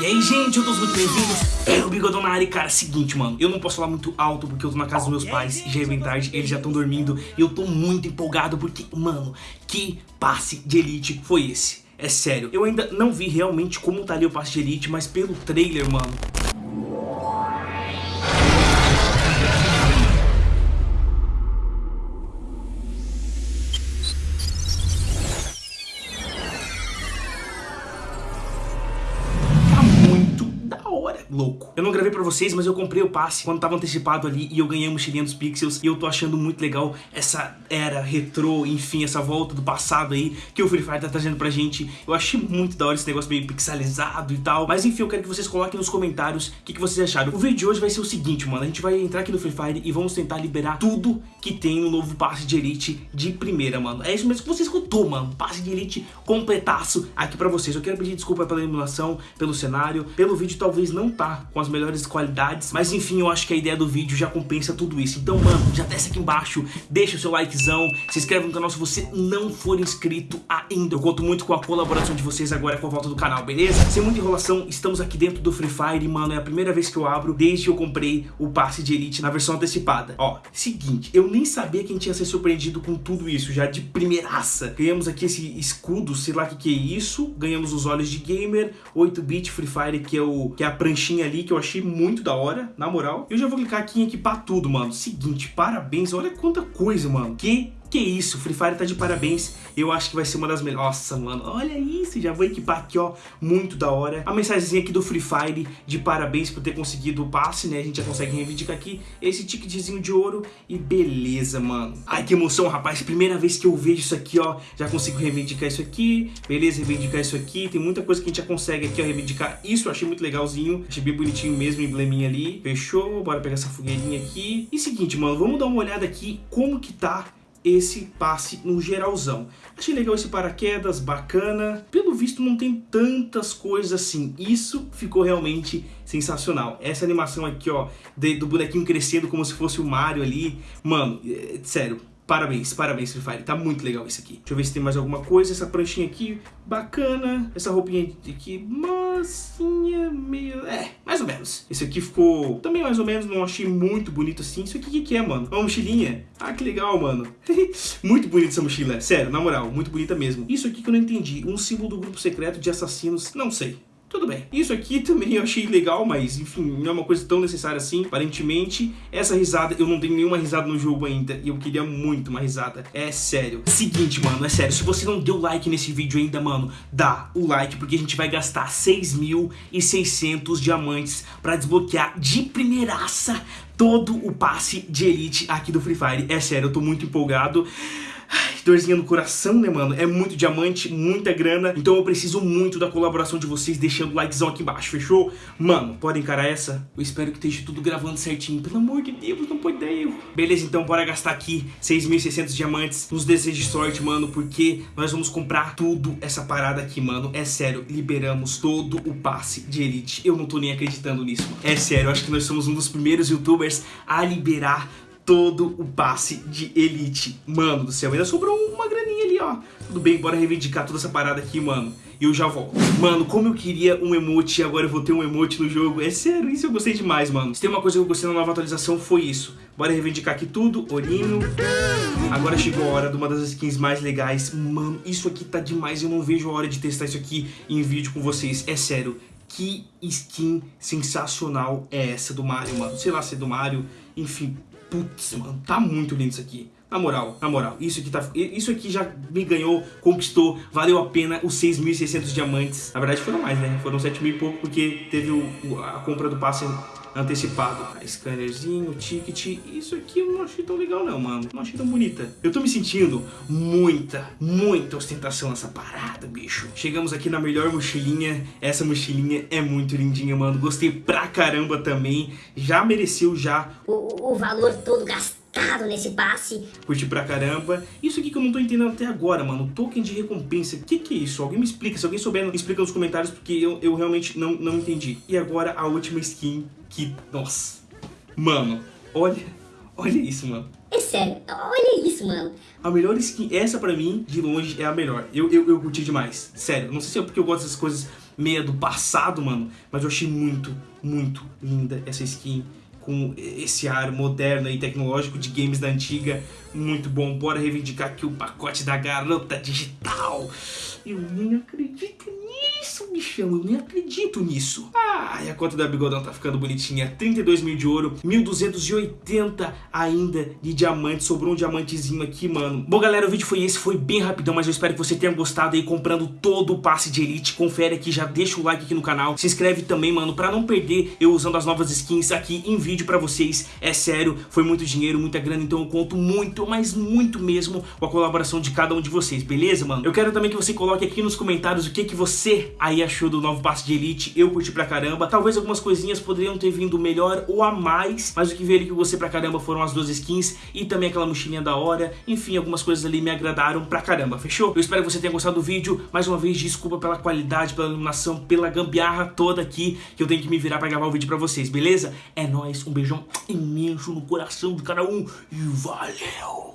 E aí, gente, eu tô muito bem-vindos. É o Bigodão na área, e cara, seguinte, mano. Eu não posso falar muito alto porque eu tô na casa dos meus pais e já é bem tarde, eles já estão dormindo. E eu tô muito empolgado porque, mano, que passe de elite foi esse? É sério, eu ainda não vi realmente como tá ali o passe de elite, mas pelo trailer, mano, pra vocês, mas eu comprei o passe quando tava antecipado ali e eu ganhei a mochilinha dos pixels e eu tô achando muito legal essa era retrô, enfim, essa volta do passado aí que o Free Fire tá trazendo pra gente. Eu achei muito da hora esse negócio meio pixelizado e tal, mas enfim, eu quero que vocês coloquem nos comentários o que, que vocês acharam. O vídeo de hoje vai ser o seguinte, mano, a gente vai entrar aqui no Free Fire e vamos tentar liberar tudo que tem no novo passe de Elite de primeira, mano. É isso mesmo que você escutou, mano, passe de Elite completaço aqui pra vocês. Eu quero pedir desculpa pela emulação, pelo cenário, pelo vídeo talvez não tá com as melhores qualidades, mas enfim, eu acho que a ideia do vídeo já compensa tudo isso. Então, mano, já desce aqui embaixo, deixa o seu likezão, se inscreve no canal se você não for inscrito ainda. Eu conto muito com a colaboração de vocês agora com a volta do canal, beleza? Sem muita enrolação, estamos aqui dentro do Free Fire, mano, é a primeira vez que eu abro desde que eu comprei o passe de Elite na versão antecipada. Ó, seguinte, eu nem sabia quem tinha se surpreendido com tudo isso, já de primeiraça. Ganhamos aqui esse escudo, sei lá o que, que é isso, ganhamos os olhos de gamer, 8-bit Free Fire, que é, o, que é a pranchinha ali que eu achei muito da hora, na moral. Eu já vou clicar aqui em equipar tudo, mano. Seguinte, parabéns, olha quanta coisa, mano. Que que isso, Free Fire tá de parabéns. Eu acho que vai ser uma das melhores. Nossa, mano, olha isso. Já vou equipar aqui, ó. Muito da hora. A mensagenzinha aqui do Free Fire de parabéns por ter conseguido o passe, né? A gente já consegue reivindicar aqui esse ticketzinho de ouro. E beleza, mano. Ai, que emoção, rapaz. Primeira vez que eu vejo isso aqui, ó. Já consigo reivindicar isso aqui. Beleza, reivindicar isso aqui. Tem muita coisa que a gente já consegue aqui, ó. Reivindicar isso. Eu achei muito legalzinho. Achei bem bonitinho mesmo embleminha ali. Fechou. Bora pegar essa fogueirinha aqui. E seguinte, mano. Vamos dar uma olhada aqui como que tá esse passe no geralzão. Achei legal esse paraquedas, bacana. Pelo visto não tem tantas coisas assim. Isso ficou realmente sensacional. Essa animação aqui, ó, do bonequinho crescendo como se fosse o Mario ali. Mano, é, sério, Parabéns, parabéns Free Fire, tá muito legal isso aqui. Deixa eu ver se tem mais alguma coisa, essa pranchinha aqui, bacana. Essa roupinha aqui, massinha, meio... é, mais ou menos. Esse aqui ficou também mais ou menos, não achei muito bonito assim. Isso aqui o que, que é, mano? Uma mochilinha? Ah, que legal, mano. muito bonita essa mochila, sério, na moral, muito bonita mesmo. Isso aqui que eu não entendi, um símbolo do grupo secreto de assassinos, não sei. Tudo bem. Isso aqui também eu achei legal, mas enfim, não é uma coisa tão necessária assim, aparentemente. Essa risada, eu não tenho nenhuma risada no jogo ainda e eu queria muito uma risada. É sério. Seguinte, mano, é sério. Se você não deu like nesse vídeo ainda, mano, dá o like, porque a gente vai gastar 6.600 diamantes pra desbloquear de primeiraça todo o passe de elite aqui do Free Fire. É sério, eu tô muito empolgado. Ai, dorzinha no coração, né, mano? É muito diamante, muita grana. Então eu preciso muito da colaboração de vocês, deixando o likezão aqui embaixo, fechou? Mano, podem encarar essa? Eu espero que esteja tudo gravando certinho. Pelo amor de Deus, não pode dar erro. Beleza, então bora gastar aqui 6.600 diamantes. Nos desejos de sorte, mano, porque nós vamos comprar tudo essa parada aqui, mano. É sério, liberamos todo o passe de Elite. Eu não tô nem acreditando nisso, mano. É sério, acho que nós somos um dos primeiros youtubers a liberar todo o passe de Elite. Mano do céu, ainda sobrou uma graninha ali, ó. Tudo bem, bora reivindicar toda essa parada aqui, mano. E eu já volto. Mano, como eu queria um emote e agora eu vou ter um emote no jogo. É sério, isso eu gostei demais, mano. Se tem uma coisa que eu gostei na nova atualização, foi isso. Bora reivindicar aqui tudo, Orinho. Agora chegou a hora de uma das skins mais legais. Mano, isso aqui tá demais. Eu não vejo a hora de testar isso aqui em vídeo com vocês. É sério. Que skin sensacional é essa do Mario, mano? Sei lá se é do Mario. Enfim, Putz, mano, tá muito lindo isso aqui. Na moral, na moral, isso aqui, tá, isso aqui já me ganhou, conquistou, valeu a pena os 6.600 diamantes. Na verdade foram mais, né? Foram 7 mil e pouco porque teve o, a compra do passe antecipado. A scannerzinho, ticket. Isso aqui eu não achei tão legal não, mano. Não achei tão bonita. Eu tô me sentindo muita, muita ostentação nessa parada, bicho. Chegamos aqui na melhor mochilinha. Essa mochilinha é muito lindinha, mano. Gostei pra caramba também. Já mereceu já. O, o valor todo gastado nesse passe. Curti pra caramba. Isso aqui que eu não tô entendendo até agora, mano. Token de recompensa. O que, que é isso? Alguém me explica. Se alguém souber, me explica nos comentários, porque eu, eu realmente não, não entendi. E agora a última skin que... Nossa. Mano, olha... Olha isso, mano. É sério, olha isso, mano. A melhor skin, essa pra mim, de longe, é a melhor. Eu, eu, eu curti demais. Sério, não sei se é porque eu gosto dessas coisas meia do passado, mano. Mas eu achei muito, muito linda essa skin com esse ar moderno e tecnológico de games da antiga. Muito bom. Bora reivindicar aqui o pacote da garota digital. Eu nem acredito nisso, bichão. Eu nem acredito nisso. Ah, e a conta da Bigodão tá ficando bonitinha. 32 mil de ouro, 1280 ainda de diamante. Sobrou um diamantezinho aqui, mano. Bom, galera, o vídeo foi esse. Foi bem rapidão, mas eu espero que você tenha gostado aí comprando todo o passe de Elite. Confere aqui, já deixa o like aqui no canal. Se inscreve também, mano, pra não perder eu usando as novas skins aqui em vídeo pra vocês. É sério, foi muito dinheiro, muita grana, então eu conto muito, mas muito mesmo com a colaboração de cada um de vocês, beleza, mano? Eu quero também que você coloque aqui nos comentários o que, que você aí achou do novo passe de Elite. Eu curti pra caramba. Talvez algumas coisinhas poderiam ter vindo melhor ou a mais, mas o que veio que eu gostei pra caramba foram as duas skins e também aquela mochilinha da hora. Enfim, algumas coisas ali me agradaram pra caramba, fechou? Eu espero que você tenha gostado do vídeo. Mais uma vez, desculpa pela qualidade, pela iluminação, pela gambiarra toda aqui que eu tenho que me virar pra gravar o vídeo pra vocês, beleza? É nóis, um beijão imenso no coração de cada um e valeu!